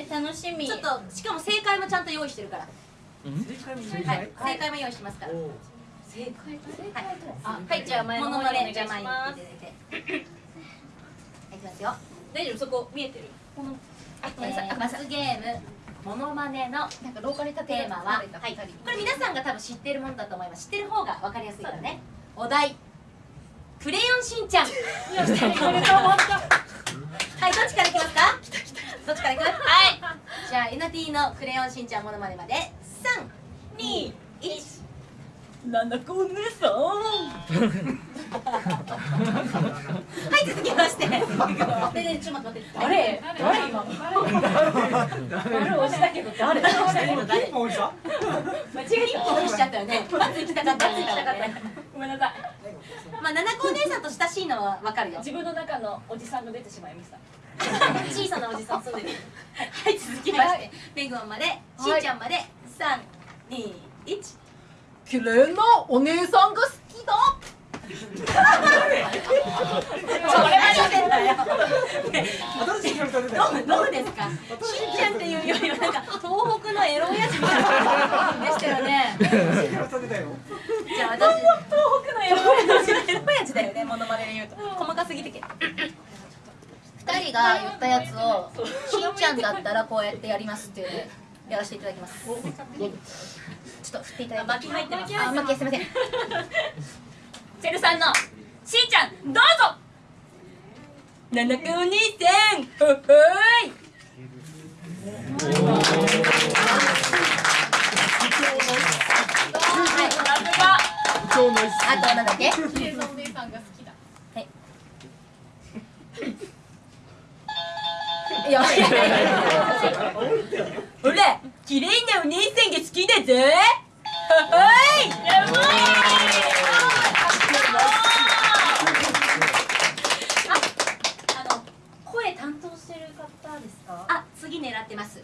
え楽しみ。ちょっとしかも正解もちゃんと用意してるから。正解も正はい。正解も用意してますから。お正解はい。あはい。じゃあ前のものま方にお願いします。っていただいてはいいきますよ。大丈夫？そこ見えてる？このあごめんなさい。あごめんなさい。ゲームモノマネのなんか廊下に立テーマは、はい、これ皆さんが多分知ってるものだと思います。知ってる方が分かりやすいからね。お題。クレヨンしんちゃん。は いどっちからいきますかどっちからいきますはいじゃあエナティのクレヨンしんちゃんモノマネまで。321なんだこお姉さん。はい続きまして。ででちょっと待って誰？誰？今？誰？押したけど誰？誰？一本さ間違え一本押しちゃったよねまず行きたかった行きたかったごめんなさいまあ七子お姉さんと親しいのはわかるよ自分の中のおじさんが出てしまいました小さなおじさんそうですはい続きましてペングマンまでしんちゃんまで三二一綺麗なお姉さんが好きだ。どうですか？しんちゃんっていうよりはなんか東北のエロ親父みたいな感じでしたよ。ねじゃあ私東北のエロ親父だよねモノマネで言うと人が言ったやつをしんちゃんだったらこうやってやりますっていうやらせていただきます。ちょっと振っていただいて。巻き入ってます。あ巻きす。いませんセルさんのしんちゃんどうぞ。七子お兄さんほほいあとなんだっけ？いやほら綺麗なお姉さんが好きだぜはい。やばい。あの声担当してる方ですかあ次狙ってます